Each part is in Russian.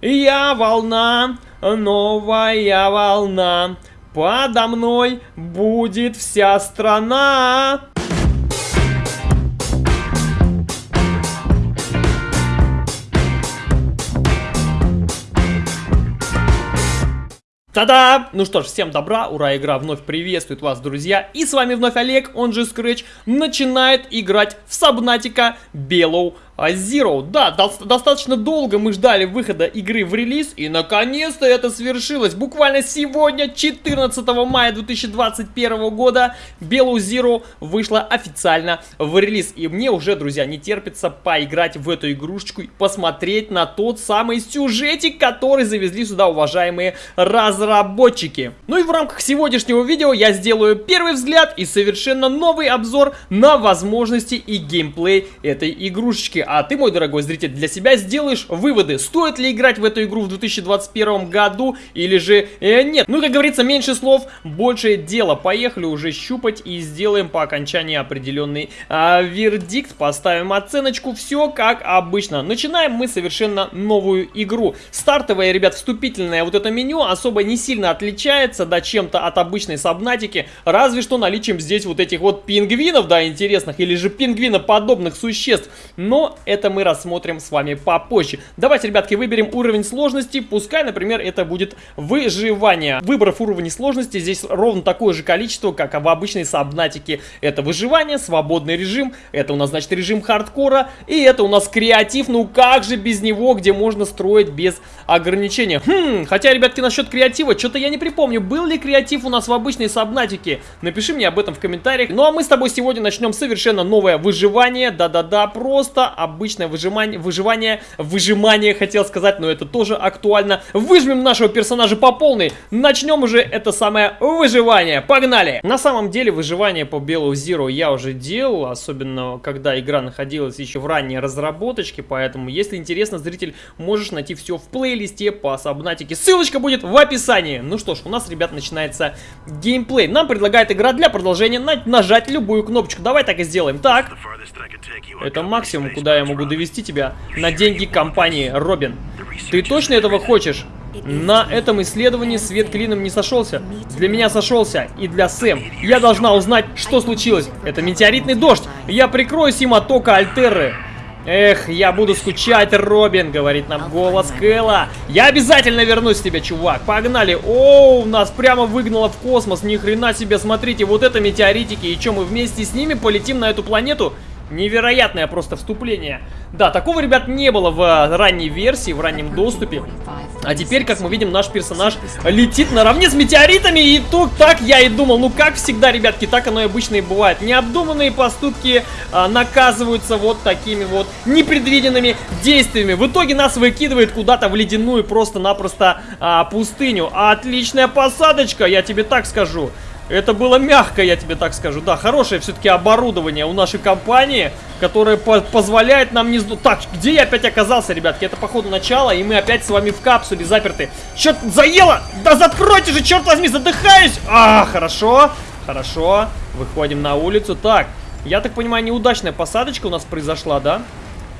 Я волна, новая волна, подо мной будет вся страна. Та-да! Ну что ж, всем добра, ура, игра вновь приветствует вас, друзья. И с вами вновь Олег, он же Scratch, начинает играть в Сабнатика Белоу Zero, да, до достаточно долго мы ждали выхода игры в релиз, и наконец-то это свершилось. Буквально сегодня, 14 мая 2021 года, Белую Zero вышла официально в релиз. И мне уже, друзья, не терпится поиграть в эту игрушечку и посмотреть на тот самый сюжетик, который завезли сюда уважаемые разработчики. Ну и в рамках сегодняшнего видео я сделаю первый взгляд и совершенно новый обзор на возможности и геймплей этой игрушечки а ты, мой дорогой зритель, для себя сделаешь выводы, стоит ли играть в эту игру в 2021 году или же э, нет. Ну, как говорится, меньше слов, больше дела. Поехали уже щупать и сделаем по окончании определенный э, вердикт, поставим оценочку, все как обычно. Начинаем мы совершенно новую игру. Стартовое, ребят, вступительное вот это меню особо не сильно отличается, да, чем-то от обычной сабнатики, разве что наличием здесь вот этих вот пингвинов, да, интересных, или же пингвиноподобных существ. Но это мы рассмотрим с вами попозже. Давайте, ребятки, выберем уровень сложности. Пускай, например, это будет выживание. Выбрав уровень сложности, здесь ровно такое же количество, как в обычной сабнатике. Это выживание, свободный режим, это у нас, значит, режим хардкора, и это у нас креатив, ну как же без него, где можно строить без ограничения. Хм, хотя, ребятки, насчет креатива, что-то я не припомню, был ли креатив у нас в обычной сабнатике. Напиши мне об этом в комментариях. Ну а мы с тобой сегодня начнем совершенно новое выживание. Да-да-да, просто обычное выжимание, выживание, выжимание хотел сказать, но это тоже актуально. Выжмем нашего персонажа по полной. Начнем уже это самое выживание. Погнали! На самом деле выживание по Белу Zero я уже делал, особенно когда игра находилась еще в ранней разработочке, поэтому если интересно, зритель, можешь найти все в плейлисте по Сабнатике. Ссылочка будет в описании. Ну что ж, у нас, ребят, начинается геймплей. Нам предлагает игра для продолжения нажать любую кнопочку. Давай так и сделаем. Так, это максимум, куда я могу довести тебя на деньги компании Робин. Ты точно этого хочешь? На этом исследовании свет клином не сошелся. Для меня сошелся и для Сэм. Я должна узнать, что случилось. Это метеоритный дождь. Я прикроюсь им от тока Альтеры. Эх, я буду скучать, Робин, говорит нам голос Кэлла. Я обязательно вернусь к тебе, чувак. Погнали. Оу, нас прямо выгнало в космос. Ни хрена себе, смотрите, вот это метеоритики. И что, мы вместе с ними полетим на эту планету? Невероятное просто вступление. Да, такого, ребят, не было в э, ранней версии, в раннем доступе. А теперь, как мы видим, наш персонаж летит наравне с метеоритами. И тут так я и думал. Ну, как всегда, ребятки, так оно и обычно и бывает. Необдуманные поступки а, наказываются вот такими вот непредвиденными действиями. В итоге нас выкидывает куда-то в ледяную просто-напросто а, пустыню. Отличная посадочка, я тебе так скажу. Это было мягко, я тебе так скажу. Да, хорошее все-таки оборудование у нашей компании, которое по позволяет нам не... Так, где я опять оказался, ребятки? Это, походу, начало, и мы опять с вами в капсуле заперты. Черт, заело! Да закройте же, черт возьми, задыхаюсь! А, хорошо, хорошо. Выходим на улицу. Так, я так понимаю, неудачная посадочка у нас произошла, да?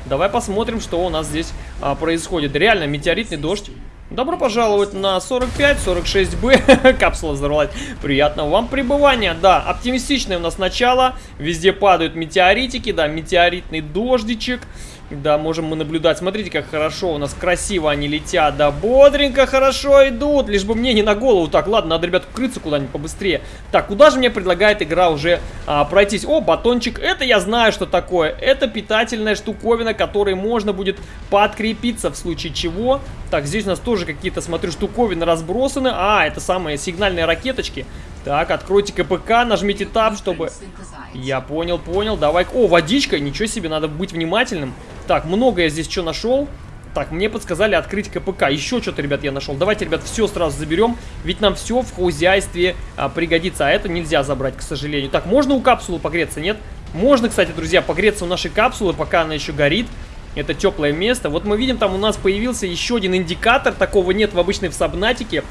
Давай посмотрим, что у нас здесь а, происходит. Реально, метеоритный дождь. Добро пожаловать на 45-46Б. Капсула взорвалась. Приятного вам пребывания. Да, оптимистичное у нас начало. Везде падают метеоритики. Да, метеоритный дождичек. Да, можем мы наблюдать. Смотрите, как хорошо у нас красиво они летят. Да, бодренько хорошо идут. Лишь бы мне не на голову. Так, ладно, надо, ребят, укрыться куда-нибудь побыстрее. Так, куда же мне предлагает игра уже а, пройтись? О, батончик. Это я знаю, что такое. Это питательная штуковина, которой можно будет подкрепиться в случае чего. Так, здесь у нас тоже какие-то, смотрю, штуковины разбросаны. А, это самые сигнальные ракеточки. Так, откройте КПК, нажмите Tab, чтобы... Я понял, понял. Давай... О, водичка. Ничего себе, надо быть внимательным. Так, много я здесь что нашел. Так, мне подсказали открыть КПК. Еще что-то, ребят, я нашел. Давайте, ребят, все сразу заберем. Ведь нам все в хозяйстве а, пригодится. А это нельзя забрать, к сожалению. Так, можно у капсулы погреться, нет? Можно, кстати, друзья, погреться у нашей капсулы, пока она еще горит. Это теплое место. Вот мы видим, там у нас появился еще один индикатор. Такого нет в обычной в сабнатике.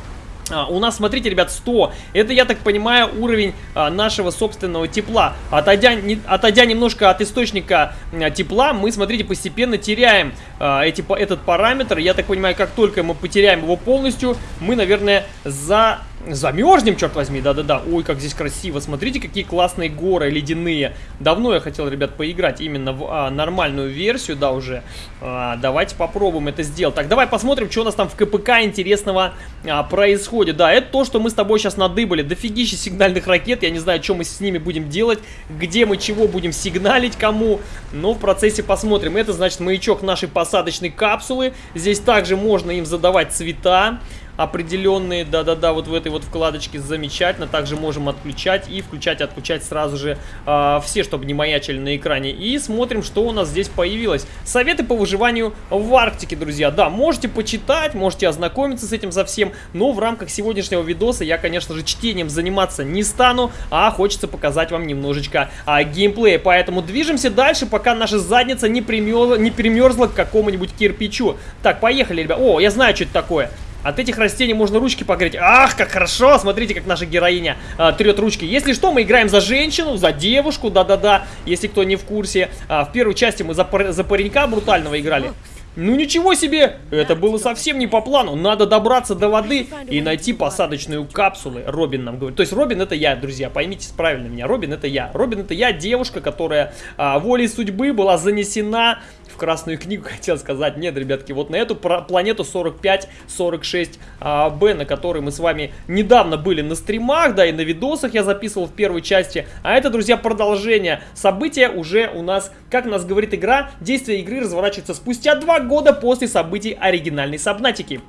А, у нас, смотрите, ребят, 100. Это, я так понимаю, уровень а, нашего собственного тепла. Отойдя, не, отойдя немножко от источника а, тепла, мы, смотрите, постепенно теряем а, эти, этот параметр. Я так понимаю, как только мы потеряем его полностью, мы, наверное, за Замерзнем, черт возьми, да-да-да. Ой, как здесь красиво. Смотрите, какие классные горы ледяные. Давно я хотел, ребят, поиграть именно в а, нормальную версию, да, уже. А, давайте попробуем это сделать. Так, давай посмотрим, что у нас там в КПК интересного а, происходит. Да, это то, что мы с тобой сейчас надыбали. Дофигища сигнальных ракет. Я не знаю, что мы с ними будем делать, где мы чего будем сигналить, кому. Но в процессе посмотрим. Это, значит, маячок нашей посадочной капсулы. Здесь также можно им задавать цвета определенные, да-да-да, вот в этой вот вкладочке замечательно. Также можем отключать и включать, отключать сразу же э, все, чтобы не маячили на экране. И смотрим, что у нас здесь появилось. Советы по выживанию в Арктике, друзья. Да, можете почитать, можете ознакомиться с этим совсем, но в рамках сегодняшнего видоса я, конечно же, чтением заниматься не стану, а хочется показать вам немножечко а, геймплея. Поэтому движемся дальше, пока наша задница не, примерзла, не примерзла к какому-нибудь кирпичу. Так, поехали, ребят. О, я знаю, что это такое. От этих растений можно ручки погреть. Ах, как хорошо! Смотрите, как наша героиня а, трет ручки. Если что, мы играем за женщину, за девушку, да-да-да, если кто не в курсе. А, в первой части мы за, пар за паренька брутального играли. Ну ничего себе! Это было совсем не по плану. Надо добраться до воды и найти посадочную капсулу. Робин нам говорит. То есть Робин это я, друзья. Поймите правильно меня. Робин это я. Робин это я, девушка, которая а, волей судьбы была занесена в Красную книгу, хотел сказать. Нет, ребятки, вот на эту планету 45-46 а, Б, на которой мы с вами недавно были на стримах, да, и на видосах я записывал в первой части. А это, друзья, продолжение. События уже у нас, как нас говорит игра, действие игры разворачивается спустя два года после событий оригинальной Сабнатики.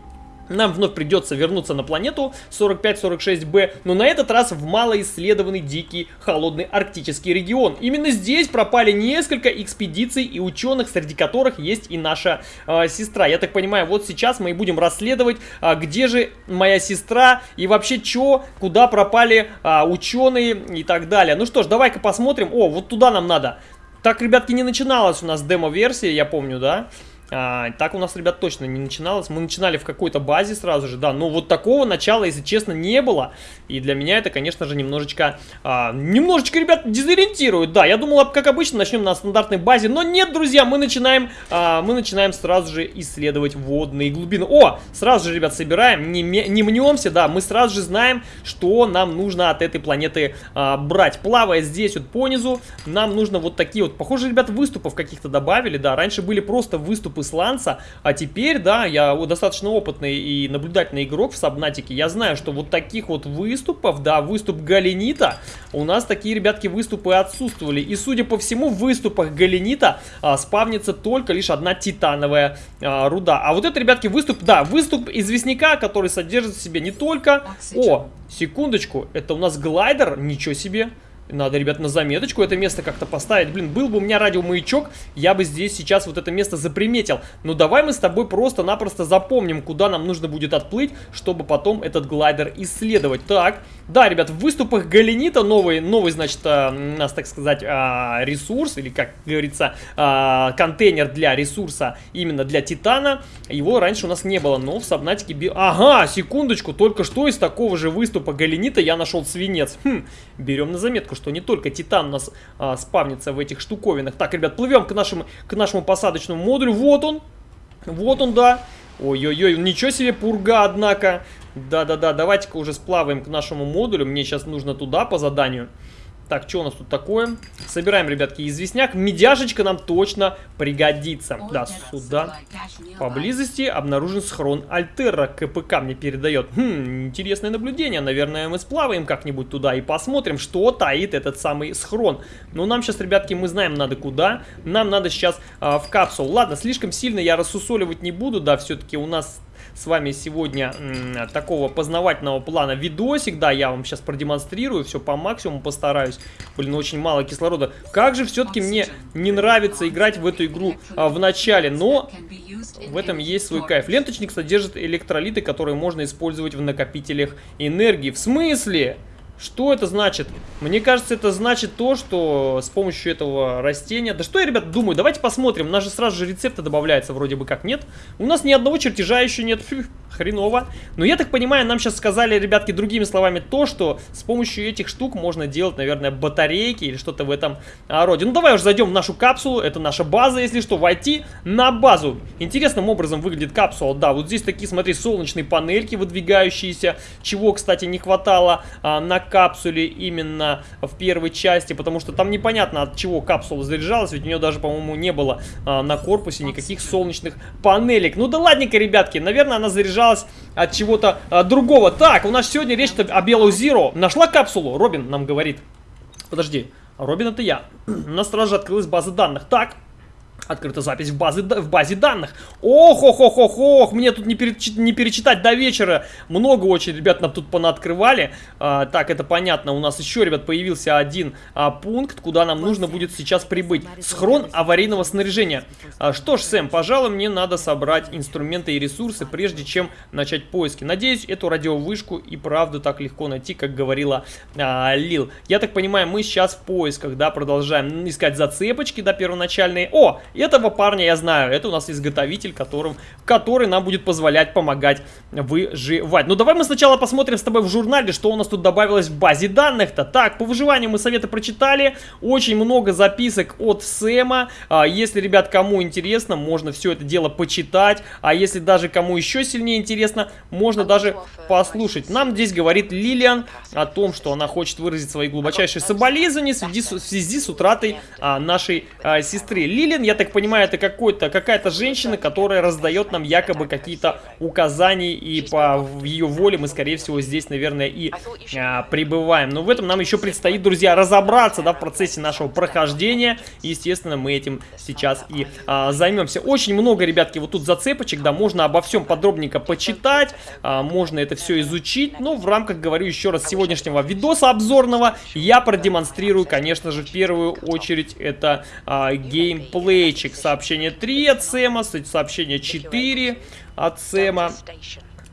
Нам вновь придется вернуться на планету 45-46b, но на этот раз в малоисследованный дикий холодный арктический регион. Именно здесь пропали несколько экспедиций и ученых, среди которых есть и наша э, сестра. Я так понимаю, вот сейчас мы и будем расследовать, э, где же моя сестра и вообще что, куда пропали э, ученые и так далее. Ну что ж, давай-ка посмотрим. О, вот туда нам надо. Так, ребятки, не начиналась у нас демо-версия, я помню, да? А, так у нас, ребят, точно не начиналось. Мы начинали в какой-то базе сразу же, да. Но вот такого начала, если честно, не было. И для меня это, конечно же, немножечко... А, немножечко, ребят, дезориентирует. Да, я думал, как обычно, начнем на стандартной базе. Но нет, друзья, мы начинаем, а, мы начинаем сразу же исследовать водные глубины. О, сразу же, ребят, собираем. Не, не мнемся, да. Мы сразу же знаем, что нам нужно от этой планеты а, брать. Плавая здесь вот по низу, нам нужно вот такие вот... Похоже, ребят, выступов каких-то добавили, да. Раньше были просто выступы исландца, а теперь, да, я достаточно опытный и наблюдательный игрок в Сабнатике, я знаю, что вот таких вот выступов, да, выступ Галенита, у нас такие, ребятки, выступы отсутствовали, и, судя по всему, в выступах Галенита а, спавнится только лишь одна титановая а, руда, а вот это, ребятки, выступ, да, выступ известняка, который содержит в себе не только... О, секундочку, это у нас глайдер, ничего себе... Надо, ребят, на заметочку это место как-то поставить. Блин, был бы у меня радиомаячок, я бы здесь сейчас вот это место заприметил. Ну давай мы с тобой просто-напросто запомним, куда нам нужно будет отплыть, чтобы потом этот глайдер исследовать. Так, да, ребят, в выступах Галенита новый, новый значит, а, у нас, так сказать, а, ресурс, или, как говорится, а, контейнер для ресурса именно для Титана. Его раньше у нас не было, но в Сабнатике... Би... Ага, секундочку, только что из такого же выступа Галенита я нашел свинец. Хм, берем на заметку что не только Титан у нас а, спавнится в этих штуковинах. Так, ребят, плывем к нашему, к нашему посадочному модулю. Вот он. Вот он, да. Ой-ой-ой, ничего себе пурга, однако. Да-да-да, давайте-ка уже сплаваем к нашему модулю. Мне сейчас нужно туда по заданию. Так, что у нас тут такое? Собираем, ребятки, известняк. Медяшечка нам точно пригодится. Да, сюда. Поблизости обнаружен схрон Альтера. КПК мне передает. Хм, интересное наблюдение. Наверное, мы сплаваем как-нибудь туда и посмотрим, что таит этот самый схрон. Но нам сейчас, ребятки, мы знаем, надо куда. Нам надо сейчас а, в капсулу. Ладно, слишком сильно я рассусоливать не буду. Да, все-таки у нас с вами сегодня такого познавательного плана видосик. Да, я вам сейчас продемонстрирую, все по максимуму постараюсь. Блин, очень мало кислорода. Как же все-таки мне не нравится играть в эту игру а, в начале, но в этом есть свой кайф. Ленточник содержит электролиты, которые можно использовать в накопителях энергии. В смысле? Что это значит? Мне кажется, это значит то, что с помощью этого растения... Да что я, ребят, думаю? Давайте посмотрим. У нас же сразу же рецепты добавляются вроде бы как, нет? У нас ни одного чертежа еще нет. Фу. Хреново. Но я так понимаю, нам сейчас сказали, ребятки, другими словами, то, что с помощью этих штук можно делать, наверное, батарейки или что-то в этом а, роде. Ну, давай уже зайдем в нашу капсулу, это наша база, если что, войти на базу. Интересным образом выглядит капсула, да, вот здесь такие, смотри, солнечные панельки выдвигающиеся, чего, кстати, не хватало а, на капсуле именно в первой части, потому что там непонятно, от чего капсула заряжалась, ведь у нее даже, по-моему, не было а, на корпусе никаких солнечных панелек. Ну да ладненько, ребятки, наверное, она заряжалась от чего-то а, другого. Так, у нас сегодня речь о Белую Зиро. Нашла капсулу? Робин нам говорит. Подожди, Робин это я. У нас сразу же открылась база данных. Так, Открыта запись в, базе, в базе данных. Ох, ох, ох, ох, ох, мне тут не, перечит, не перечитать до вечера. Много очень, ребят, нам тут понаоткрывали. А, так, это понятно. У нас еще, ребят, появился один а, пункт, куда нам нужно будет сейчас прибыть. Схрон аварийного снаряжения. А, что ж, Сэм, пожалуй, мне надо собрать инструменты и ресурсы, прежде чем начать поиски. Надеюсь, эту радиовышку и правда так легко найти, как говорила а, Лил. Я так понимаю, мы сейчас в поисках, да, продолжаем искать зацепочки, да, первоначальные. О, этого парня я знаю, это у нас изготовитель, которым, который нам будет позволять помогать выживать. Ну давай мы сначала посмотрим с тобой в журнале, что у нас тут добавилось в базе данных-то. Так, по выживанию мы советы прочитали, очень много записок от Сэма. А, если, ребят, кому интересно, можно все это дело почитать. А если даже кому еще сильнее интересно, можно даже послушать. Нам здесь говорит Лилиан о том, что она хочет выразить свои глубочайшие соболезнования в связи с, в связи с утратой а, нашей а, сестры. Лилиан, я так понимаю, это какая-то женщина, которая раздает нам якобы какие-то указания, и по ее воле мы, скорее всего, здесь, наверное, и а, пребываем. Но в этом нам еще предстоит, друзья, разобраться, да, в процессе нашего прохождения. Естественно, мы этим сейчас и а, займемся. Очень много, ребятки, вот тут зацепочек, да, можно обо всем подробненько почитать, а, можно это все изучить, но в рамках, говорю еще раз, сегодняшнего видоса обзорного я продемонстрирую, конечно же, в первую очередь это а, геймплей Сообщение 3 от Сэма, сообщение 4 от Сэма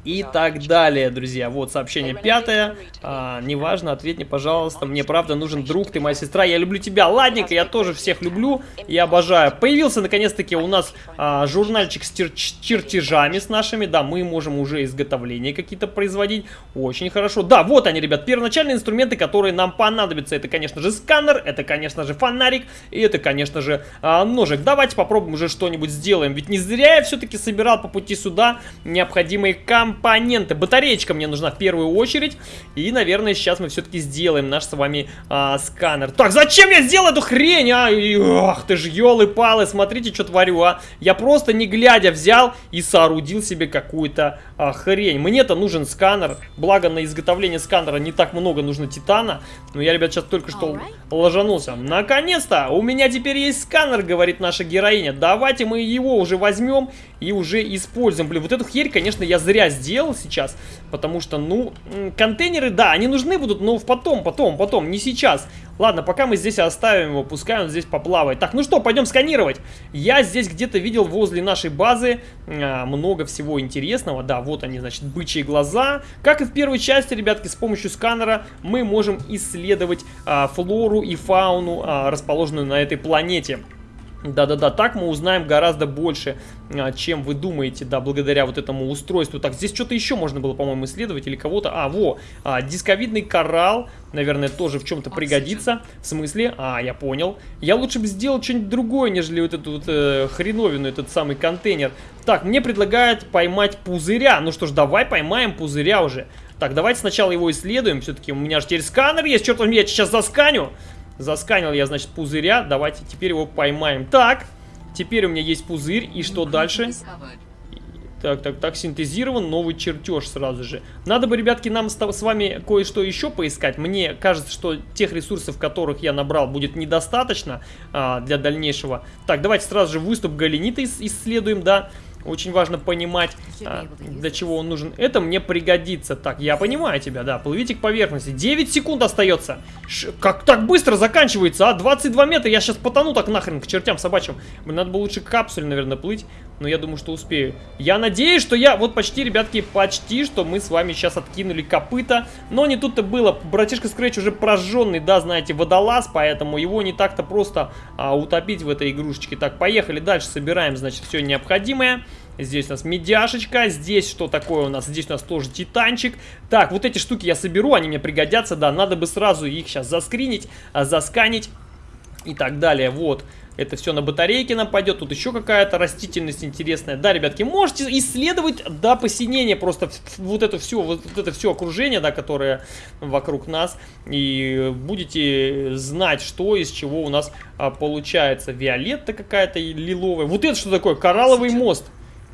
и так далее, друзья. Вот сообщение пятое. А, неважно, ответь мне, пожалуйста. Мне правда нужен друг, ты моя сестра. Я люблю тебя. Ладненько, я тоже всех люблю и обожаю. Появился наконец-таки у нас а, журнальчик с чертежами с нашими. Да, мы можем уже изготовления какие-то производить. Очень хорошо. Да, вот они, ребят, первоначальные инструменты, которые нам понадобятся. Это, конечно же, сканер, это, конечно же, фонарик и это, конечно же, а, ножик. Давайте попробуем уже что-нибудь сделаем. Ведь не зря я все-таки собирал по пути сюда необходимые камни компоненты. Батареечка мне нужна в первую очередь. И, наверное, сейчас мы все-таки сделаем наш с вами а, сканер. Так, зачем я сделал эту хрень, а? ах ты ж, елы-палы, смотрите, что творю, а. Я просто не глядя взял и соорудил себе какую-то а, хрень. Мне-то нужен сканер. Благо, на изготовление сканера не так много нужно титана. Но я, ребят, сейчас только что ложанулся. Наконец-то! У меня теперь есть сканер, говорит наша героиня. Давайте мы его уже возьмем и уже используем. Блин, вот эту херь, конечно, я зря сделал сейчас, потому что, ну, контейнеры, да, они нужны будут, но потом, потом, потом, не сейчас. Ладно, пока мы здесь оставим его, пускай он здесь поплавает. Так, ну что, пойдем сканировать. Я здесь где-то видел возле нашей базы а, много всего интересного. Да, вот они, значит, бычьи глаза. Как и в первой части, ребятки, с помощью сканера мы можем исследовать а, флору и фауну, а, расположенную на этой планете. Да-да-да, так мы узнаем гораздо больше, а, чем вы думаете, да, благодаря вот этому устройству. Так, здесь что-то еще можно было, по-моему, исследовать или кого-то. А, во, а, дисковидный коралл, наверное, тоже в чем-то пригодится. В смысле? А, я понял. Я лучше бы сделал что-нибудь другое, нежели вот эту вот э, хреновину, этот самый контейнер. Так, мне предлагают поймать пузыря. Ну что ж, давай поймаем пузыря уже. Так, давайте сначала его исследуем. Все-таки у меня же теперь сканер есть. Черт возьми, я сейчас засканю. Засканил я, значит, пузыря. Давайте теперь его поймаем. Так, теперь у меня есть пузырь. И что дальше? Так, так, так, синтезирован новый чертеж сразу же. Надо бы, ребятки, нам с, вами кое-что еще поискать. Мне кажется, что тех ресурсов, которых я набрал, будет недостаточно а, для дальнейшего. Так, давайте сразу же выступ галенита исследуем, да. Очень важно понимать, а, для чего он нужен. Это мне пригодится. Так, я понимаю тебя, да. Плывите к поверхности. 9 секунд остается. Ш как так быстро заканчивается, а? 22 метра. Я сейчас потону так нахрен к чертям собачьим. Мне надо было лучше к капсуле, наверное, плыть. Но я думаю, что успею. Я надеюсь, что я... Вот почти, ребятки, почти, что мы с вами сейчас откинули копыта. Но не тут-то было. Братишка Скретч уже прожженный, да, знаете, водолаз. Поэтому его не так-то просто а, утопить в этой игрушечке. Так, поехали дальше. Собираем, значит, все необходимое. Здесь у нас медяшечка. Здесь что такое у нас? Здесь у нас тоже титанчик. Так, вот эти штуки я соберу, они мне пригодятся, да. Надо бы сразу их сейчас заскринить, а, засканить и так далее. Вот. Это все на батарейке нам пойдет. Тут еще какая-то растительность интересная. Да, ребятки, можете исследовать до посинения просто вот это все, вот это все окружение, да, которое вокруг нас. И будете знать, что из чего у нас а, получается. Виолетта какая-то лиловая. Вот это что такое? Коралловый мост.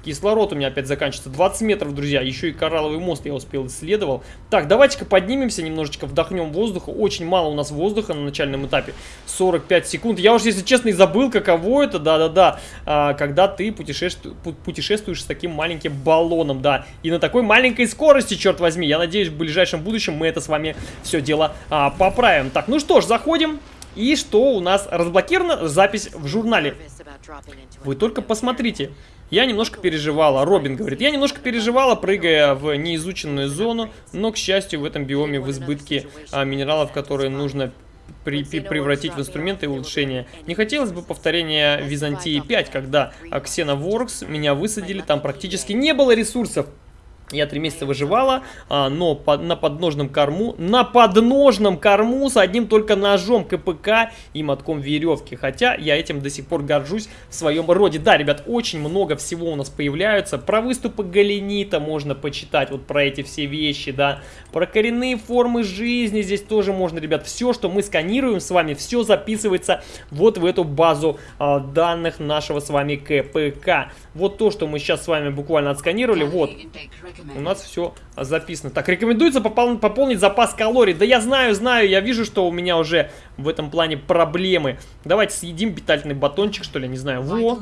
Кислород у меня опять заканчивается. 20 метров, друзья. Еще и коралловый мост я успел исследовал. Так, давайте-ка поднимемся немножечко, вдохнем воздуха. Очень мало у нас воздуха на начальном этапе. 45 секунд. Я уж, если честно, и забыл, каково это, да-да-да. А, когда ты путешествуешь, путешествуешь с таким маленьким баллоном, да. И на такой маленькой скорости, черт возьми. Я надеюсь, в ближайшем будущем мы это с вами все дело а, поправим. Так, ну что ж, заходим. И что у нас разблокировано? Запись в журнале. Вы только посмотрите. Я немножко переживала, Робин говорит, я немножко переживала, прыгая в неизученную зону, но, к счастью, в этом биоме в избытке а, минералов, которые нужно при, при, превратить в инструменты улучшения. Не хотелось бы повторения Византии 5, когда Xenoworks меня высадили, там практически не было ресурсов. Я три месяца выживала, а, но под, на подножном корму, на подножном корму с одним только ножом КПК и мотком веревки. Хотя я этим до сих пор горжусь в своем роде. Да, ребят, очень много всего у нас появляются. Про выступы Галенита можно почитать, вот про эти все вещи, да. Про коренные формы жизни здесь тоже можно, ребят. Все, что мы сканируем с вами, все записывается вот в эту базу а, данных нашего с вами КПК. Вот то, что мы сейчас с вами буквально отсканировали, вот у нас все записано. Так, рекомендуется попол пополнить запас калорий. Да я знаю, знаю, я вижу, что у меня уже в этом плане проблемы. Давайте съедим питательный батончик, что ли, не знаю. Во,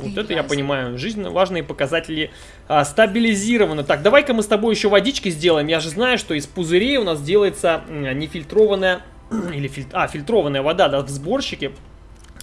вот это я понимаю. Жизненно важные показатели а, стабилизированы. Так, давай-ка мы с тобой еще водички сделаем. Я же знаю, что из пузырей у нас делается нефильтрованная... Или фильтр... А, фильтрованная вода, да, в сборщике.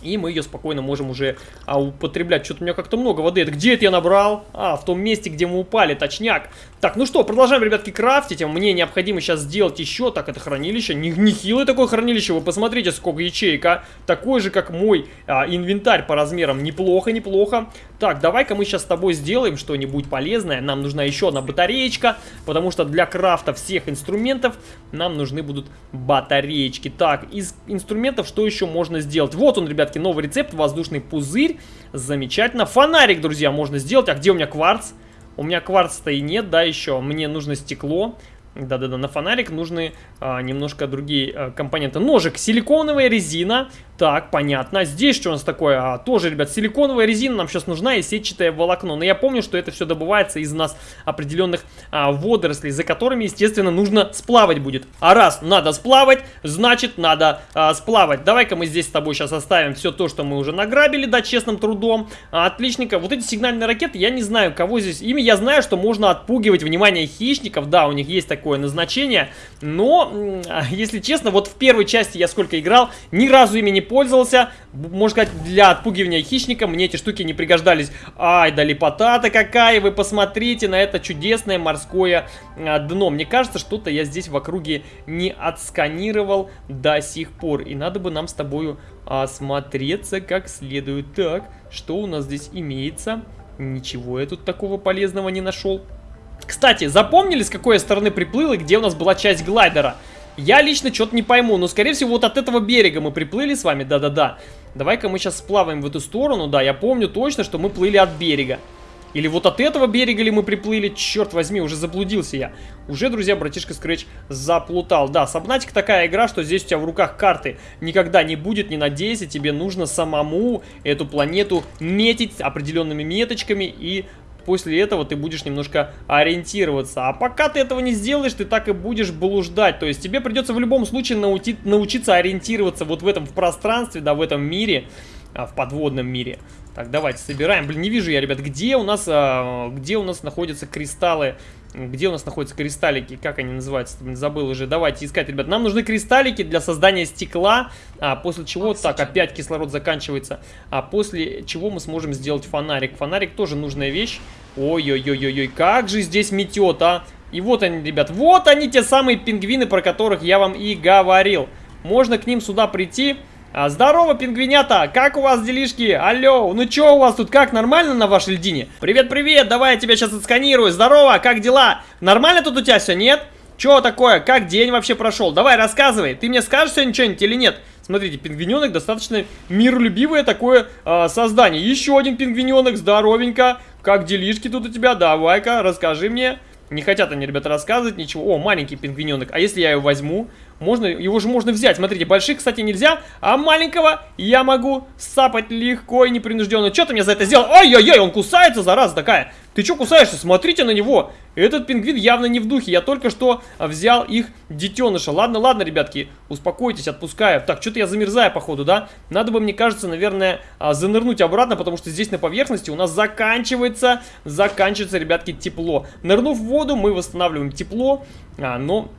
И мы ее спокойно можем уже а, употреблять. Что-то у меня как-то много воды. Это где это я набрал? А, в том месте, где мы упали, точняк. Так, ну что, продолжаем, ребятки, крафтить. Мне необходимо сейчас сделать еще. Так, это хранилище. Нехилое такое хранилище. Вы посмотрите, сколько ячеек, а. Такое же, как мой а, инвентарь по размерам. Неплохо, неплохо. Так, давай-ка мы сейчас с тобой сделаем что-нибудь полезное. Нам нужна еще одна батареечка, потому что для крафта всех инструментов нам нужны будут батареечки. Так, из инструментов что еще можно сделать? Вот он, ребятки, новый рецепт, воздушный пузырь. Замечательно. Фонарик, друзья, можно сделать. А где у меня кварц? У меня кварца-то и нет, да, еще. Мне нужно стекло. Да-да-да, на фонарик нужны а, немножко другие а, компоненты. Ножик, силиконовая резина, так, понятно. Здесь что у нас такое? А, тоже, ребят, силиконовая резина нам сейчас нужна и сетчатое волокно. Но я помню, что это все добывается из нас определенных а, водорослей, за которыми, естественно, нужно сплавать будет. А раз надо сплавать, значит надо а, сплавать. Давай-ка мы здесь с тобой сейчас оставим все то, что мы уже награбили, да, честным трудом. А, отличненько. Вот эти сигнальные ракеты, я не знаю, кого здесь... Ими я знаю, что можно отпугивать внимание хищников. Да, у них есть такое назначение. Но, если честно, вот в первой части я сколько играл, ни разу ими не пользовался. Можно сказать, для отпугивания хищника мне эти штуки не пригождались. Ай, да лепота-то какая! Вы посмотрите на это чудесное морское а, дно. Мне кажется, что-то я здесь в округе не отсканировал до сих пор. И надо бы нам с тобою осмотреться как следует. Так, что у нас здесь имеется? Ничего я тут такого полезного не нашел. Кстати, запомнили, с какой стороны приплыл и где у нас была часть глайдера? Я лично что-то не пойму, но скорее всего вот от этого берега мы приплыли с вами, да-да-да. Давай-ка мы сейчас сплаваем в эту сторону, да, я помню точно, что мы плыли от берега. Или вот от этого берега ли мы приплыли? Черт возьми, уже заблудился я. Уже, друзья, братишка Scratch заплутал. Да, Сабнатик такая игра, что здесь у тебя в руках карты никогда не будет, не надейся. Тебе нужно самому эту планету метить определенными меточками и после этого ты будешь немножко ориентироваться. А пока ты этого не сделаешь, ты так и будешь блуждать. То есть тебе придется в любом случае научи научиться ориентироваться вот в этом в пространстве, да, в этом мире, а, в подводном мире. Так, давайте собираем. Блин, не вижу я, ребят, где у нас, а, где у нас находятся кристаллы где у нас находятся кристаллики? Как они называются? Забыл уже. Давайте искать, ребят. Нам нужны кристаллики для создания стекла. А после чего... Так, опять кислород заканчивается. А после чего мы сможем сделать фонарик. Фонарик тоже нужная вещь. Ой-ой-ой-ой-ой. Как же здесь метет, а? И вот они, ребят. Вот они, те самые пингвины, про которых я вам и говорил. Можно к ним сюда прийти А, здорово, пингвинята! Как у вас делишки? Алло, ну чё у вас тут, как, нормально на вашей льдине? Привет-привет, давай я тебя сейчас отсканирую. Здорово, как дела? Нормально тут у тебя все, нет? Чё такое? Как день вообще прошел? Давай, рассказывай. Ты мне скажешь сегодня что-нибудь или нет? Смотрите, пингвиненок достаточно миролюбивое такое э, создание. Еще один пингвиненок, здоровенько. Как делишки тут у тебя? Давай-ка, расскажи мне. Не хотят они, ребята, рассказывать ничего. О, маленький пингвиненок. А если я его возьму? Можно, его же можно взять. Смотрите, больших, кстати, нельзя. А маленького я могу сапать легко и непринужденно. Что ты мне за это сделал? Ой-ой-ой, он кусается, зараза такая. Ты что кусаешься? Смотрите на него. Этот пингвин явно не в духе. Я только что взял их детеныша. Ладно, ладно, ребятки, успокойтесь, отпускаю. Так, что-то я замерзаю, походу, да? Надо бы, мне кажется, наверное, а, занырнуть обратно, потому что здесь на поверхности у нас заканчивается, заканчивается, ребятки, тепло. Нырнув в воду, мы восстанавливаем тепло, а, но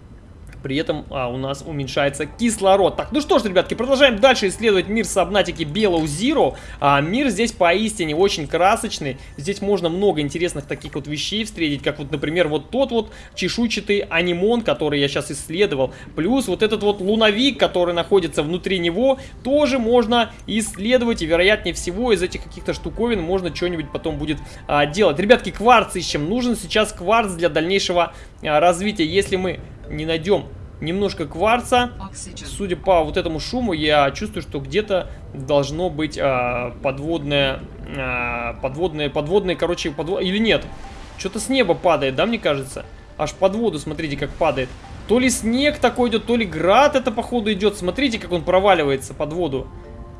при этом а, у нас уменьшается кислород. Так, ну что ж, ребятки, продолжаем дальше исследовать мир Сабнатики Белоу Zero. А, мир здесь поистине очень красочный. Здесь можно много интересных таких вот вещей встретить, как вот, например, вот тот вот чешуйчатый анимон, который я сейчас исследовал. Плюс вот этот вот луновик, который находится внутри него, тоже можно исследовать. И вероятнее всего из этих каких-то штуковин можно что-нибудь потом будет а, делать. Ребятки, кварц ищем. Нужен сейчас кварц для дальнейшего а, развития. Если мы не найдем немножко кварца. Судя по вот этому шуму, я чувствую, что где-то должно быть а, подводное, а, подводное, подводное, короче, подвод... или нет. Что-то с неба падает, да, мне кажется? Аж под воду, смотрите, как падает. То ли снег такой идет, то ли град это, походу, идет. Смотрите, как он проваливается под воду.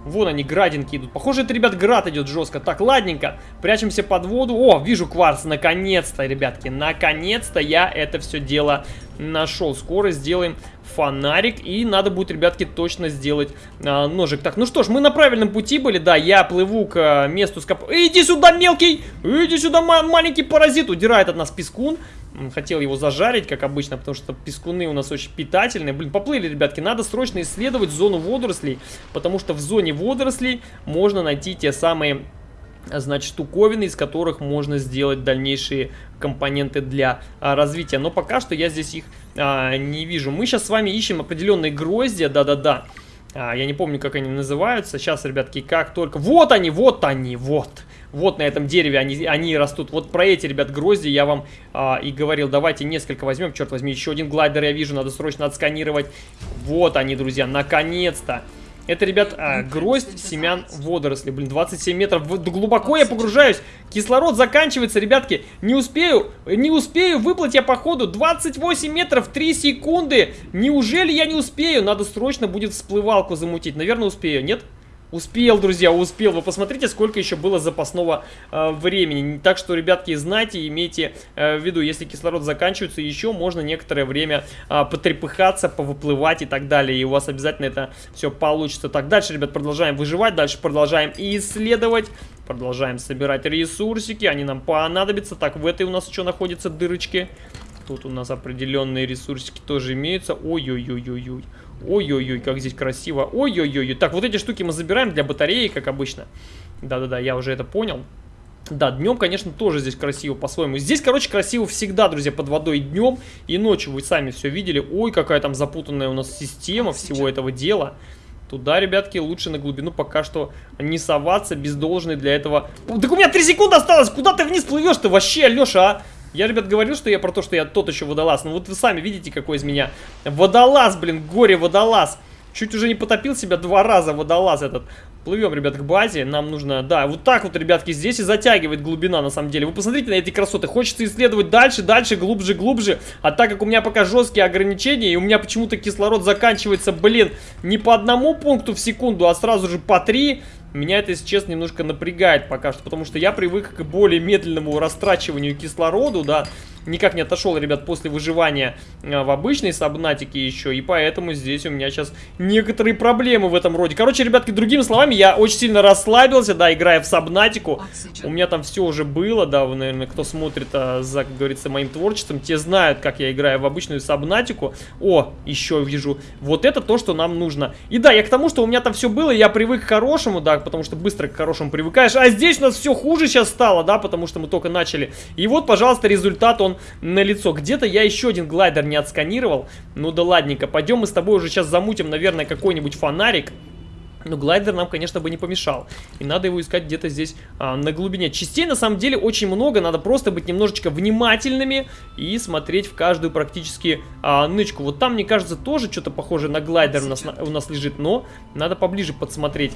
Вон они, градинки идут. Похоже, это, ребят, град идет жестко. Так, ладненько. Прячемся под воду. О, вижу кварц. Наконец-то, ребятки. Наконец-то я это все дело нашел. Скоро сделаем фонарик. И надо будет, ребятки, точно сделать а, ножик. Так, ну что ж, мы на правильном пути были. Да, я плыву к а, месту скоп... Иди сюда, мелкий! Иди сюда, маленький паразит! Удирает от нас пескун. Хотел его зажарить, как обычно, потому что пескуны у нас очень питательные. Блин, поплыли, ребятки. Надо срочно исследовать зону водорослей, потому что в зоне водорослей можно найти те самые значит, штуковины, из которых можно сделать дальнейшие компоненты для а, развития. Но пока что я здесь их а, не вижу. Мы сейчас с вами ищем определенные гроздья, да-да-да. А, я не помню, как они называются. Сейчас, ребятки, как только... Вот они, вот они, вот. Вот на этом дереве они, они растут. Вот про эти, ребят, грозди я вам а, и говорил. Давайте несколько возьмем. Черт возьми, еще один глайдер я вижу. Надо срочно отсканировать. Вот они, друзья, наконец-то. Это, ребят, а, гроздь семян водорослей. Блин, 27 метров. Глубоко я погружаюсь. Кислород заканчивается, ребятки. Не успею, не успею выплыть я походу. 28 метров, 3 секунды. Неужели я не успею? Надо срочно будет всплывалку замутить. Наверное, успею, нет? Нет. Успел, друзья, успел. Вы посмотрите, сколько еще было запасного э, времени. Так что, ребятки, знайте, имейте э, в виду, если кислород заканчивается, еще можно некоторое время э, потрепыхаться, повыплывать и так далее. И у вас обязательно это все получится. Так, дальше, ребят, продолжаем выживать, дальше продолжаем исследовать. Продолжаем собирать ресурсики, они нам понадобятся. Так, в этой у нас еще находятся дырочки. Тут у нас определенные ресурсики тоже имеются. Ой-ой-ой-ой-ой. Ой-ой-ой, как здесь красиво. Ой-ой-ой. Так, вот эти штуки мы забираем для батареи, как обычно. Да-да-да, я уже это понял. Да, днем, конечно, тоже здесь красиво по-своему. Здесь, короче, красиво всегда, друзья, под водой днем и ночью. Вы сами все видели. Ой, какая там запутанная у нас система всего этого дела. Туда, ребятки, лучше на глубину пока что не соваться без должной для этого... Так у меня 3 секунды осталось! Куда ты вниз плывешь-то вообще, Леша, а? Я, ребят, говорил, что я про то, что я тот еще водолаз. Ну вот вы сами видите, какой из меня водолаз, блин, горе-водолаз. Чуть уже не потопил себя два раза водолаз этот. Плывем, ребят, к базе. Нам нужно, да, вот так вот, ребятки, здесь и затягивает глубина, на самом деле. Вы посмотрите на эти красоты. Хочется исследовать дальше, дальше, глубже, глубже. А так как у меня пока жесткие ограничения, и у меня почему-то кислород заканчивается, блин, не по одному пункту в секунду, а сразу же по три, меня это, если честно, немножко напрягает пока что, потому что я привык к более медленному растрачиванию кислорода, да, никак не отошел, ребят, после выживания э, в обычной сабнатике еще, и поэтому здесь у меня сейчас некоторые проблемы в этом роде. Короче, ребятки, другими словами, я очень сильно расслабился, да, играя в сабнатику. У меня там все уже было, да, вы, наверное, кто смотрит а, за, как говорится, моим творчеством, те знают, как я играю в обычную сабнатику. О, еще вижу, вот это то, что нам нужно. И да, я к тому, что у меня там все было, я привык к хорошему, да, потому что быстро к хорошему привыкаешь. А здесь у нас все хуже сейчас стало, да, потому что мы только начали. И вот, пожалуйста, результат, он на лицо. Где-то я еще один глайдер не отсканировал. Ну да ладненько, пойдем мы с тобой уже сейчас замутим, наверное, какой-нибудь фонарик. но глайдер нам, конечно, бы не помешал. И надо его искать где-то здесь а, на глубине. Частей, на самом деле, очень много. Надо просто быть немножечко внимательными и смотреть в каждую практически а, нычку. Вот там, мне кажется, тоже что-то похожее на глайдер у нас, на, у нас лежит. Но надо поближе подсмотреть.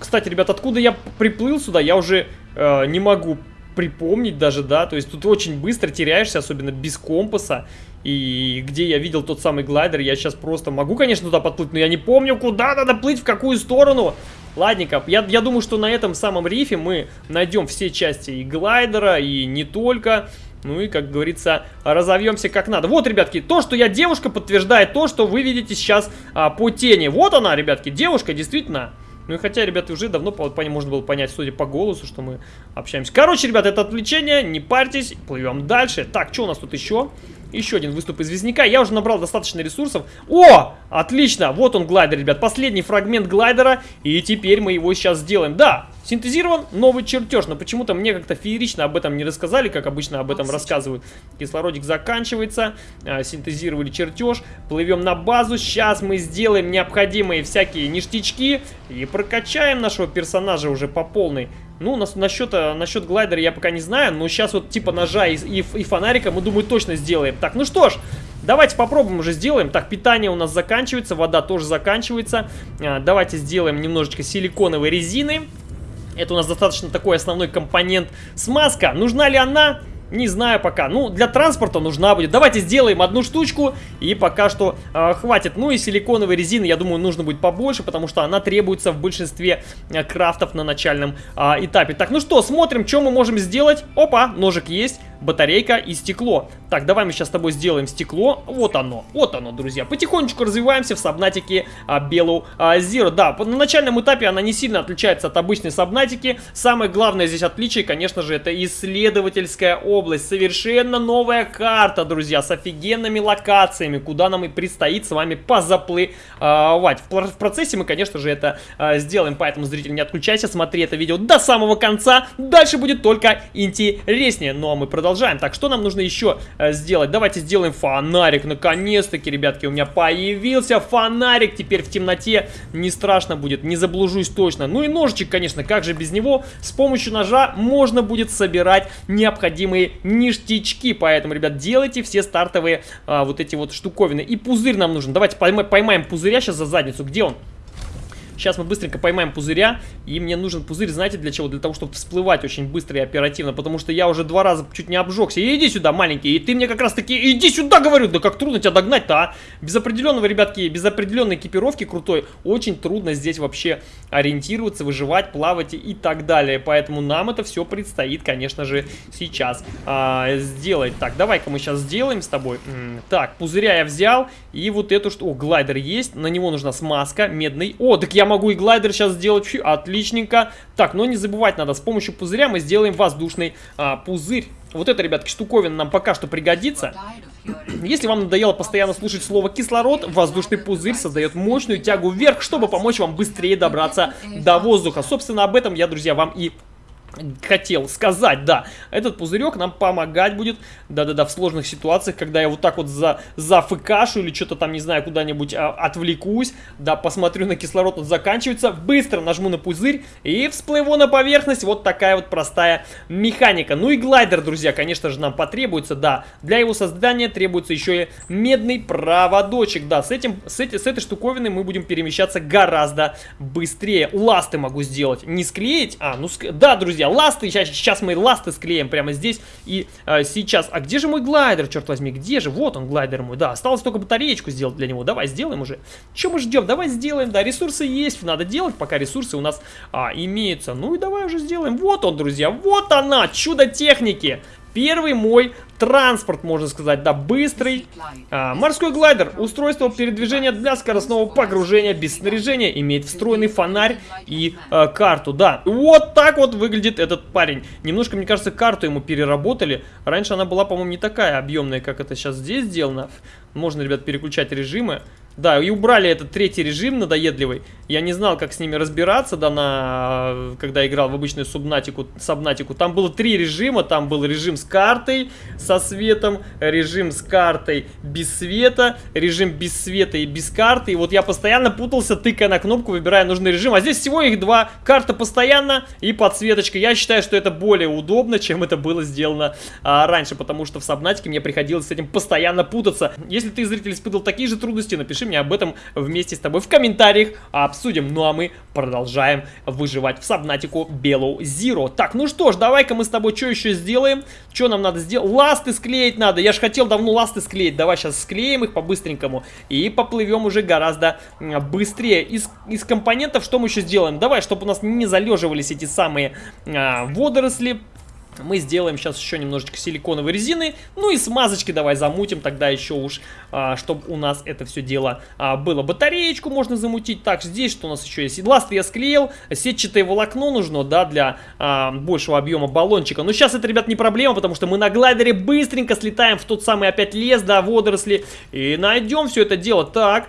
Кстати, ребят, откуда я приплыл сюда, я уже э, не могу припомнить даже, да, то есть тут очень быстро теряешься, особенно без компаса, и где я видел тот самый глайдер, я сейчас просто могу, конечно, туда подплыть, но я не помню, куда надо плыть, в какую сторону. Ладненько, я, я думаю, что на этом самом рифе мы найдем все части и глайдера, и не только. Ну и, как говорится, разовьемся как надо. Вот, ребятки, то, что я девушка, подтверждает то, что вы видите сейчас а, по тени. Вот она, ребятки, девушка, действительно. Ну и хотя, ребята, уже давно по, можно было понять, судя по голосу, что мы общаемся. Короче, ребята, это отвлечение, не парьтесь, плывем дальше. Так, что у нас тут еще? Еще один выступ известняка. Я уже набрал достаточно ресурсов. О! Отлично! Вот он глайдер, ребят. Последний фрагмент глайдера. И теперь мы его сейчас сделаем. Да, синтезирован новый чертеж. Но почему-то мне как-то феерично об этом не рассказали, как обычно об этом рассказывают. Кислородик заканчивается. А, синтезировали чертеж. Плывем на базу. Сейчас мы сделаем необходимые всякие ништячки. И прокачаем нашего персонажа уже по полной. Ну, нас, насчет, э, насчет глайдера я пока не знаю, но сейчас вот типа ножа и, и, и фонарика мы, думаю, точно сделаем. Так, ну что ж, давайте попробуем уже сделаем. Так, питание у нас заканчивается, вода тоже заканчивается. А, давайте сделаем немножечко силиконовой резины. Это у нас достаточно такой основной компонент. Смазка, нужна ли она? Не знаю пока. Ну, для транспорта нужна будет. Давайте сделаем одну штучку. И пока что э, хватит. Ну и силиконовой резины, я думаю, нужно будет побольше, потому что она требуется в большинстве э, крафтов на начальном э, этапе. Так, ну что, смотрим, что мы можем сделать. Опа, ножик есть батарейка и стекло. Так, давай мы сейчас с тобой сделаем стекло. Вот оно, вот оно, друзья. Потихонечку развиваемся в сабнатике а, Белу а, Zero. Да, на начальном этапе она не сильно отличается от обычной сабнатики. Самое главное здесь отличие, конечно же, это исследовательская область. Совершенно новая карта, друзья, с офигенными локациями, куда нам и предстоит с вами позаплывать. В процессе мы, конечно же, это а, сделаем, поэтому, зритель, не отключайся, смотри это видео до самого конца. Дальше будет только интереснее. Ну а мы продолжаем продолжаем. Так, что нам нужно еще э, сделать? Давайте сделаем фонарик. Наконец-таки, ребятки, у меня появился фонарик. Теперь в темноте не страшно будет, не заблужусь точно. Ну и ножичек, конечно, как же без него? С помощью ножа можно будет собирать необходимые ништячки. Поэтому, ребят, делайте все стартовые а, вот эти вот штуковины. И пузырь нам нужен. Давайте поймаем, поймаем пузыря сейчас за задницу. Где он? Сейчас мы быстренько поймаем пузыря. И мне нужен пузырь, знаете, для чего? Для того, чтобы всплывать очень быстро и оперативно. Потому что я уже два раза чуть не обжегся. Иди сюда, маленький. И ты мне как раз таки, иди сюда, говорю. Да как трудно тебя догнать-то, а? Без определенного, ребятки, без определенной экипировки крутой, очень трудно здесь вообще ориентироваться, выживать, плавать и так далее. Поэтому нам это все предстоит, конечно же, сейчас а, сделать. Так, давай-ка мы сейчас сделаем с тобой. Так, пузыря я взял. И вот эту что... О, глайдер есть. На него нужна смазка медный. О, так я могу и глайдер сейчас сделать. Фью, отличненько. Так, но не забывать надо, с помощью пузыря мы сделаем воздушный а, пузырь. Вот это, ребятки, штуковина нам пока что пригодится. Если вам надоело постоянно слушать слово кислород, воздушный пузырь создает мощную тягу вверх, чтобы помочь вам быстрее добраться до воздуха. Собственно, об этом я, друзья, вам и хотел сказать, да, этот пузырек нам помогать будет, да-да-да, в сложных ситуациях, когда я вот так вот за, зафыкашу или что-то там, не знаю, куда-нибудь а, отвлекусь, да, посмотрю на кислород, он заканчивается, быстро нажму на пузырь и всплыву на поверхность, вот такая вот простая механика. Ну и глайдер, друзья, конечно же, нам потребуется, да, для его создания требуется еще и медный проводочек, да, с, этим, с, эти, с этой штуковиной мы будем перемещаться гораздо быстрее. Ласты могу сделать, не склеить, а, ну, ск... да, друзья, друзья, ласты. Сейчас, сейчас мы ласты склеим прямо здесь и э, сейчас. А где же мой глайдер, черт возьми? Где же? Вот он, глайдер мой. Да, осталось только батареечку сделать для него. Давай, сделаем уже. Чем мы ждем? Давай сделаем. Да, ресурсы есть. Надо делать, пока ресурсы у нас а, имеются. Ну и давай уже сделаем. Вот он, друзья. Вот она, чудо техники. Первый мой транспорт, можно сказать, да, быстрый. А, морской глайдер. Устройство передвижения для скоростного погружения без снаряжения. Имеет встроенный фонарь и а, карту, да. Вот так вот выглядит этот парень. Немножко, мне кажется, карту ему переработали. Раньше она была, по-моему, не такая объемная, как это сейчас здесь сделано. Можно, ребят, переключать режимы. Да, и убрали этот третий режим надоедливый. Я не знал, как с ними разбираться, да, на, когда играл в обычную субнатику, сабнатику. Там было три режима. Там был режим с картой, со светом, режим с картой без света, режим без света и без карты. И вот я постоянно путался, тыкая на кнопку, выбирая нужный режим. А здесь всего их два. Карта постоянно и подсветочка. Я считаю, что это более удобно, чем это было сделано а, раньше, потому что в сабнатике мне приходилось с этим постоянно путаться. Если ты, зритель, испытывал такие же трудности, напиши мне об этом вместе с тобой в комментариях, обсудим. Ну а мы продолжаем выживать в Сабнатику Белоу Zero. Так, ну что ж, давай-ка мы с тобой что еще сделаем? Что нам надо сделать? Ласты склеить надо. Я же хотел давно ласты склеить. Давай сейчас склеим их по-быстренькому и поплывем уже гораздо быстрее. Из, из компонентов что мы еще сделаем? Давай, чтобы у нас не залеживались эти самые а, водоросли мы сделаем сейчас еще немножечко силиконовой резины. Ну и смазочки давай замутим тогда еще уж, а, чтобы у нас это все дело а, было. Батареечку можно замутить. Так, здесь что у нас еще есть? Ласт я склеил. Сетчатое волокно нужно, да, для а, большего объема баллончика. Но сейчас это, ребят, не проблема, потому что мы на глайдере быстренько слетаем в тот самый опять лес, да, водоросли. И найдем все это дело. Так...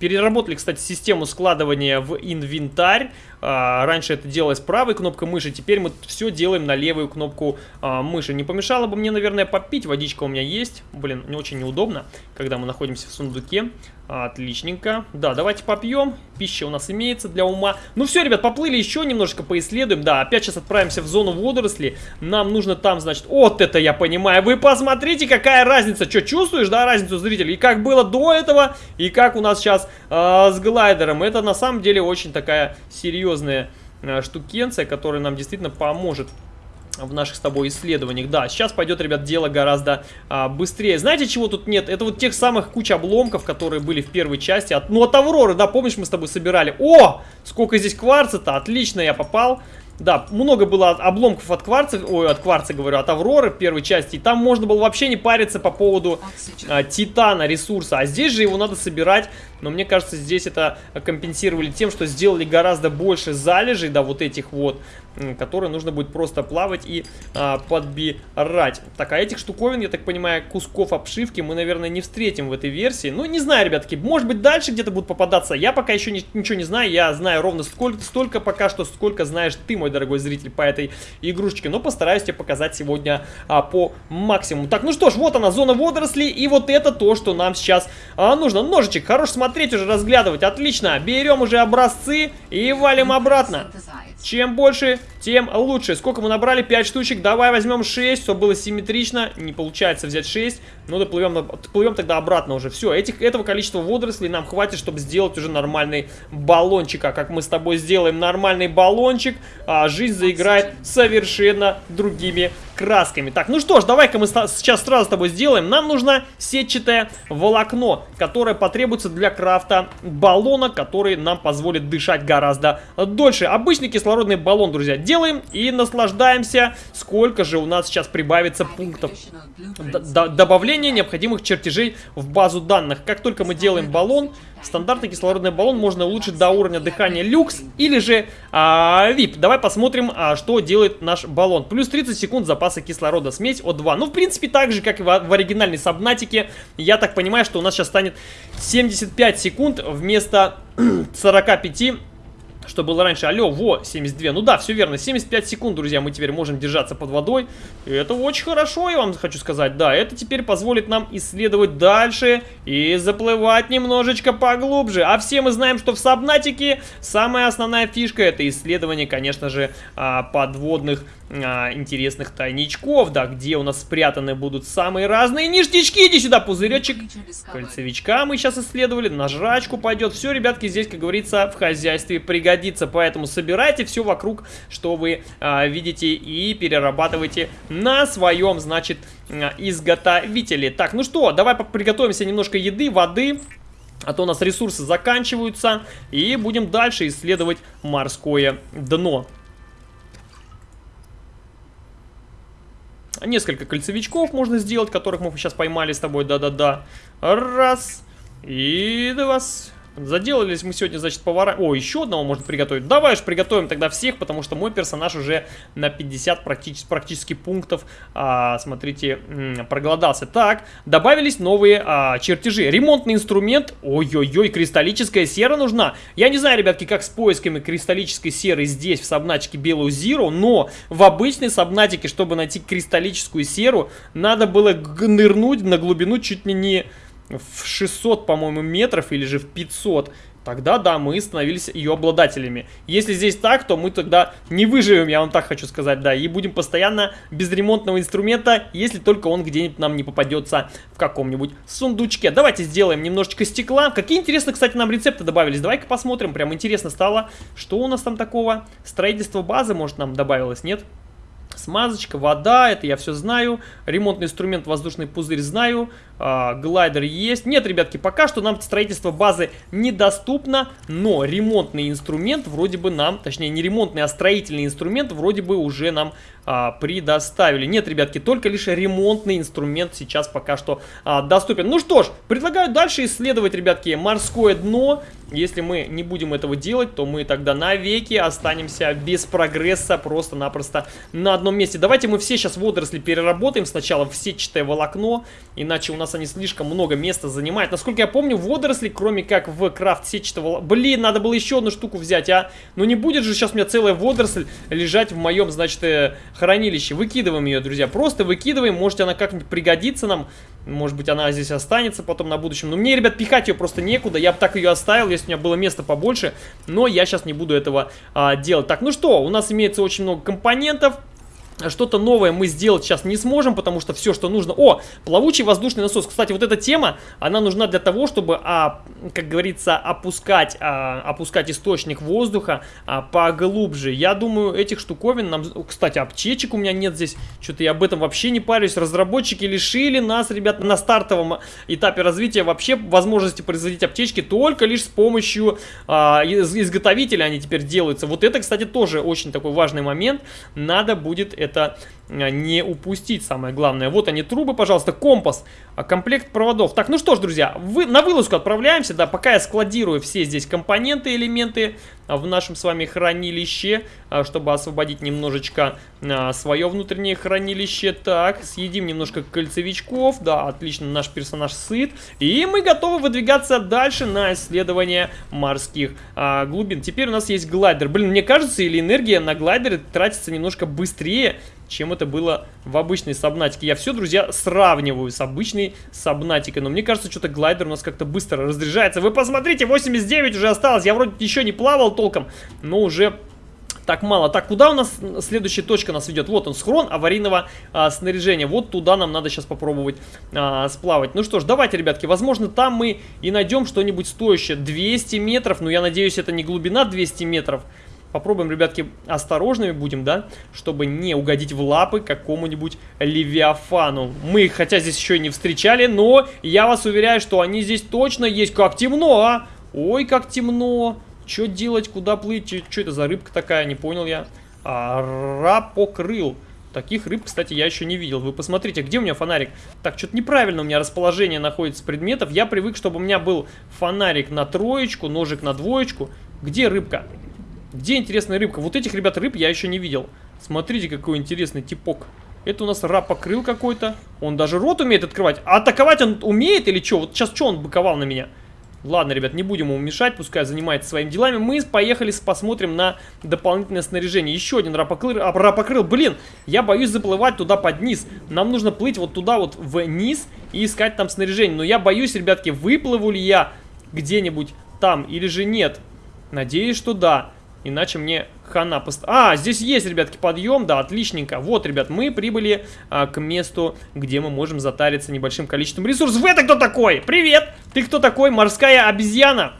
Переработали, кстати, систему складывания в инвентарь. А, раньше это делалось правой кнопкой мыши, теперь мы все делаем на левую кнопку а, мыши. Не помешало бы мне, наверное, попить. Водичка у меня есть. Блин, не очень неудобно, когда мы находимся в сундуке. Отличненько. Да, давайте попьем. Пища у нас имеется для ума. Ну все, ребят, поплыли еще немножко поисследуем. Да, опять сейчас отправимся в зону водорослей. Нам нужно там, значит... Вот это я понимаю. Вы посмотрите, какая разница. Что, чувствуешь, да, разницу, зрителей? И как было до этого, и как у нас сейчас э, с глайдером. Это на самом деле очень такая серьезная э, штукенция, которая нам действительно поможет в наших с тобой исследованиях. Да, сейчас пойдет, ребят, дело гораздо а, быстрее. Знаете, чего тут нет? Это вот тех самых куч обломков, которые были в первой части. От, ну, от Авроры, да, помнишь, мы с тобой собирали? О, сколько здесь кварца-то, отлично я попал. Да, много было обломков от кварца, ой, от кварца, говорю, от Авроры первой части. И там можно было вообще не париться по поводу а, титана ресурса. А здесь же его надо собирать. Но мне кажется, здесь это компенсировали тем, что сделали гораздо больше залежей, да, вот этих вот которые нужно будет просто плавать и а, подбирать. Так, а этих штуковин, я так понимаю, кусков обшивки мы, наверное, не встретим в этой версии. Ну, не знаю, ребятки, может быть, дальше где-то будут попадаться. Я пока еще не, ничего не знаю, я знаю ровно сколько, столько пока что, сколько знаешь ты, мой дорогой зритель, по этой игрушечке. Но постараюсь тебе показать сегодня а, по максимуму. Так, ну что ж, вот она, зона водорослей, и вот это то, что нам сейчас а, нужно. Ножичек, хорош смотреть уже, разглядывать, отлично. Берем уже образцы и валим обратно. Чем больше, тем лучше. Сколько мы набрали? 5 штучек. Давай возьмем 6, чтобы было симметрично. Не получается взять 6. Ну, доплывем, доплывем тогда обратно уже. Все, этих, этого количества водорослей нам хватит, чтобы сделать уже нормальный баллончик. А как мы с тобой сделаем нормальный баллончик, а жизнь заиграет совершенно другими красками. Так, ну что ж, давай-ка мы сейчас сразу с тобой сделаем. Нам нужно сетчатое волокно, которое потребуется для крафта баллона, который нам позволит дышать гораздо дольше. Обычный кислородный баллон, друзья, делаем и наслаждаемся. Сколько же у нас сейчас прибавится пунктов Д добавления необходимых чертежей в базу данных. Как только мы делаем баллон, стандартный кислородный баллон можно улучшить до уровня дыхания люкс или же а. Давай посмотрим, а, что делает наш баллон. Плюс 30 секунд запаса кислорода, смесь О2. Ну, в принципе, так же, как и в, в оригинальной сабнатике. Я так понимаю, что у нас сейчас станет 75 секунд вместо 45 что было раньше. Алло, во, 72. Ну да, все верно. 75 секунд, друзья, мы теперь можем держаться под водой. И это очень хорошо, я вам хочу сказать. Да, это теперь позволит нам исследовать дальше и заплывать немножечко поглубже. А все мы знаем, что в Сабнатике самая основная фишка это исследование, конечно же, а, подводных а, интересных тайничков, да, где у нас спрятаны будут самые разные ништячки. Иди сюда, пузыречек. Кольцевичка мы сейчас исследовали, на жрачку пойдет. Все, ребятки, здесь, как говорится, в хозяйстве пригодится. Поэтому собирайте все вокруг, что вы а, видите, и перерабатывайте на своем, значит, а, изготовителе. Так, ну что, давай приготовимся немножко еды, воды. А то у нас ресурсы заканчиваются. И будем дальше исследовать морское дно. Несколько кольцевичков можно сделать, которых мы сейчас поймали с тобой. Да-да-да. Раз. И два. Заделались мы сегодня, значит, повара... О, еще одного можно приготовить. Давай же приготовим тогда всех, потому что мой персонаж уже на 50 практически, практически пунктов, а, смотрите, проголодался. Так, добавились новые а, чертежи. Ремонтный инструмент. Ой-ой-ой, кристаллическая сера нужна. Я не знаю, ребятки, как с поисками кристаллической серы здесь, в сабнатике Белую Зиру, но в обычной сабнатике, чтобы найти кристаллическую серу, надо было нырнуть на глубину чуть ли не в 600, по-моему, метров или же в 500, тогда да, мы становились ее обладателями. Если здесь так, то мы тогда не выживем, я вам так хочу сказать, да, и будем постоянно без ремонтного инструмента, если только он где-нибудь нам не попадется в каком-нибудь сундучке. Давайте сделаем немножечко стекла. Какие, интересно, кстати, нам рецепты добавились. Давай-ка посмотрим, прям интересно стало, что у нас там такого. Строительство базы, может, нам добавилось? Нет. Смазочка, вода, это я все знаю. Ремонтный инструмент, воздушный пузырь знаю. А, глайдер есть. Нет, ребятки, пока что нам строительство базы недоступно, но ремонтный инструмент вроде бы нам, точнее не ремонтный, а строительный инструмент вроде бы уже нам а, предоставили. Нет, ребятки, только лишь ремонтный инструмент сейчас пока что а, доступен. Ну что ж, предлагаю дальше исследовать, ребятки, морское дно. Если мы не будем этого делать, то мы тогда навеки останемся без прогресса просто-напросто на одном месте. Давайте мы все сейчас водоросли переработаем сначала в сетчатое волокно, иначе у нас они слишком много места занимают. Насколько я помню, водоросли, кроме как в крафт сетчатого. Блин, надо было еще одну штуку взять, а? Ну не будет же сейчас у меня целая водоросль лежать в моем, значит, э, хранилище. Выкидываем ее, друзья, просто выкидываем. Может, она как-нибудь пригодится нам. Может быть, она здесь останется потом на будущем. Но мне, ребят, пихать ее просто некуда. Я бы так ее оставил, если у меня было место побольше. Но я сейчас не буду этого а, делать. Так, ну что, у нас имеется очень много компонентов. Что-то новое мы сделать сейчас не сможем, потому что все, что нужно... О, плавучий воздушный насос. Кстати, вот эта тема, она нужна для того, чтобы, а, как говорится, опускать, а, опускать источник воздуха а, поглубже. Я думаю, этих штуковин нам... Кстати, аптечек у меня нет здесь. Что-то я об этом вообще не парюсь. Разработчики лишили нас, ребят, на стартовом этапе развития вообще возможности производить аптечки только лишь с помощью а, изготовителя они теперь делаются. Вот это, кстати, тоже очень такой важный момент. Надо будет это э, не упустить, самое главное. Вот они, трубы, пожалуйста, компас, а, комплект проводов. Так, ну что ж, друзья, вы, на вылазку отправляемся, да, пока я складирую все здесь компоненты, элементы а, в нашем с вами хранилище, а, чтобы освободить немножечко свое внутреннее хранилище. Так, съедим немножко кольцевичков, да, отлично, наш персонаж сыт. И мы готовы выдвигаться дальше на исследование морских глубин. Теперь у нас есть глайдер. Блин, мне кажется, или энергия на глайдере тратится немножко быстрее, чем это было в обычной сабнатике. Я все, друзья, сравниваю с обычной сабнатикой. Но мне кажется, что-то глайдер у нас как-то быстро разряжается. Вы посмотрите, 89 уже осталось. Я вроде еще не плавал толком, но уже так мало. Так, куда у нас следующая точка нас ведет? Вот он, схрон аварийного а, снаряжения. Вот туда нам надо сейчас попробовать а, сплавать. Ну что ж, давайте, ребятки, возможно, там мы и найдем что-нибудь стоящее. 200 метров, но я надеюсь, это не глубина 200 метров. Попробуем, ребятки, осторожными будем, да, чтобы не угодить в лапы какому-нибудь Левиафану. Мы хотя здесь еще и не встречали, но я вас уверяю, что они здесь точно есть. Как темно, а! Ой, как темно! Что делать, куда плыть? Что это за рыбка такая, не понял я. А, рапокрыл. Таких рыб, кстати, я еще не видел. Вы посмотрите, где у меня фонарик? Так, что-то неправильно у меня расположение находится предметов. Я привык, чтобы у меня был фонарик на троечку, ножик на двоечку. Где рыбка? Где интересная рыбка? Вот этих, ребят, рыб я еще не видел. Смотрите, какой интересный типок. Это у нас раб покрыл какой-то. Он даже рот умеет открывать. А атаковать он умеет или что? Вот сейчас что он быковал на меня? Ладно, ребят, не будем ему мешать, пускай занимается своими делами. Мы поехали, посмотрим на дополнительное снаряжение. Еще один рапокрыл, а, рапокрыл. Блин, я боюсь заплывать туда под низ. Нам нужно плыть вот туда вот вниз и искать там снаряжение. Но я боюсь, ребятки, выплыву ли я где-нибудь там или же нет. Надеюсь, что да. Иначе мне хана пост... А, здесь есть, ребятки, подъем, да, отличненько. Вот, ребят, мы прибыли а, к месту, где мы можем затариться небольшим количеством ресурсов. Это кто такой? Привет! Ты кто такой? Морская обезьяна?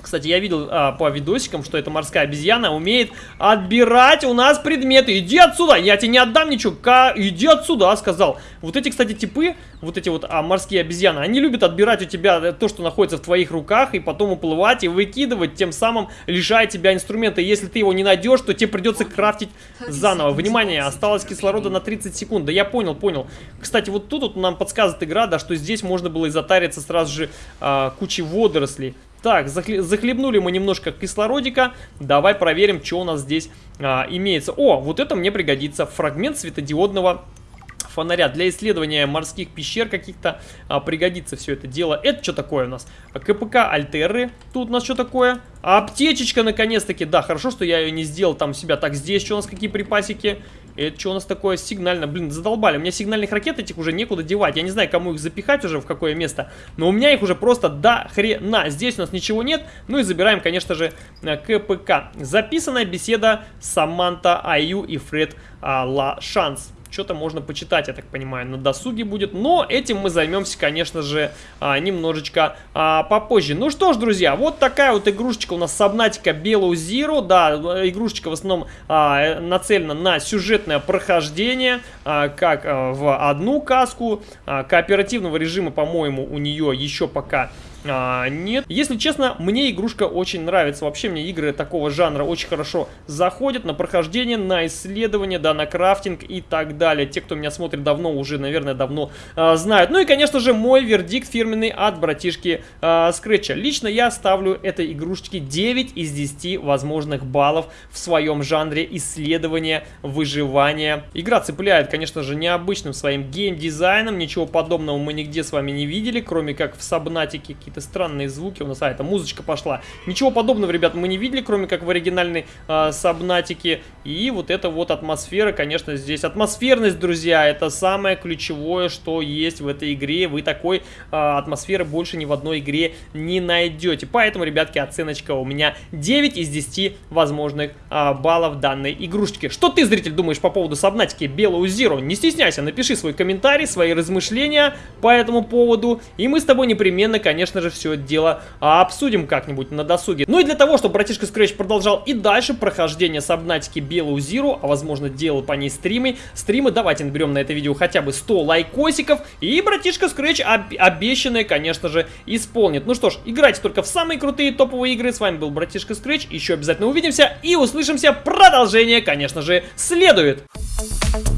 Кстати, я видел а, по видосикам, что эта морская обезьяна умеет отбирать у нас предметы. Иди отсюда, я тебе не отдам ничего. Ка... Иди отсюда, сказал. Вот эти, кстати, типы вот эти вот а, морские обезьяны, они любят отбирать у тебя то, что находится в твоих руках, и потом уплывать и выкидывать, тем самым лишая тебя инструмента. Если ты его не найдешь, то тебе придется крафтить заново. Внимание, осталось кислорода на 30 секунд. Да я понял, понял. Кстати, вот тут вот нам подсказывает игра, да, что здесь можно было и затариться сразу же а, кучей водорослей. Так, захлебнули мы немножко кислородика. Давай проверим, что у нас здесь а, имеется. О, вот это мне пригодится. Фрагмент светодиодного фонаря. Для исследования морских пещер каких-то а, пригодится все это дело. Это что такое у нас? КПК Альтеры. Тут у нас что такое? Аптечечка наконец-таки. Да, хорошо, что я ее не сделал там себя. Так, здесь что у нас какие припасики? Это что у нас такое сигнально? Блин, задолбали. У меня сигнальных ракет этих уже некуда девать. Я не знаю, кому их запихать уже, в какое место. Но у меня их уже просто до хрена. Здесь у нас ничего нет. Ну и забираем, конечно же, э, КПК. Записанная беседа Саманта Аю и Фред а, Ла Шанс что-то можно почитать, я так понимаю, на досуге будет. Но этим мы займемся, конечно же, а, немножечко а, попозже. Ну что ж, друзья, вот такая вот игрушечка у нас Сабнатика Белоу Zero. Да, игрушечка в основном а, нацелена на сюжетное прохождение, как в одну каску. Кооперативного режима, по-моему, у нее еще пока а, нет. Если честно, мне игрушка очень нравится. Вообще мне игры такого жанра очень хорошо заходят на прохождение, на исследование, да, на крафтинг и так далее. Те, кто меня смотрит давно, уже, наверное, давно а, знают. Ну и, конечно же, мой вердикт фирменный от братишки а, Скретча. Лично я ставлю этой игрушечке 9 из 10 возможных баллов в своем жанре исследования, выживания. Игра цепляет, конечно же, необычным своим геймдизайном. Ничего подобного мы нигде с вами не видели, кроме как в Сабнатике какие-то странные звуки у нас. А, это музычка пошла. Ничего подобного, ребят, мы не видели, кроме как в оригинальной э, Сабнатике. И вот эта вот атмосфера, конечно, здесь. Атмосферность, друзья, это самое ключевое, что есть в этой игре. Вы такой э, атмосферы больше ни в одной игре не найдете. Поэтому, ребятки, оценочка у меня 9 из 10 возможных э, баллов данной игрушечки. Что ты, зритель, думаешь по поводу Сабнатики Белую Zero? Не стесняйся, напиши свой комментарий, свои размышления по этому поводу. И мы с тобой непременно, конечно, конечно же, все дело обсудим как-нибудь на досуге. Ну и для того, чтобы братишка Scratch продолжал и дальше прохождение Сабнатики Белую Zero, а возможно делал по ней стримы, стримы, давайте наберем на это видео хотя бы 100 лайкосиков, и братишка Scratch об обещанное, конечно же, исполнит. Ну что ж, играйте только в самые крутые топовые игры. С вами был братишка Scratch, еще обязательно увидимся и услышимся. Продолжение, конечно же, следует. Thank you.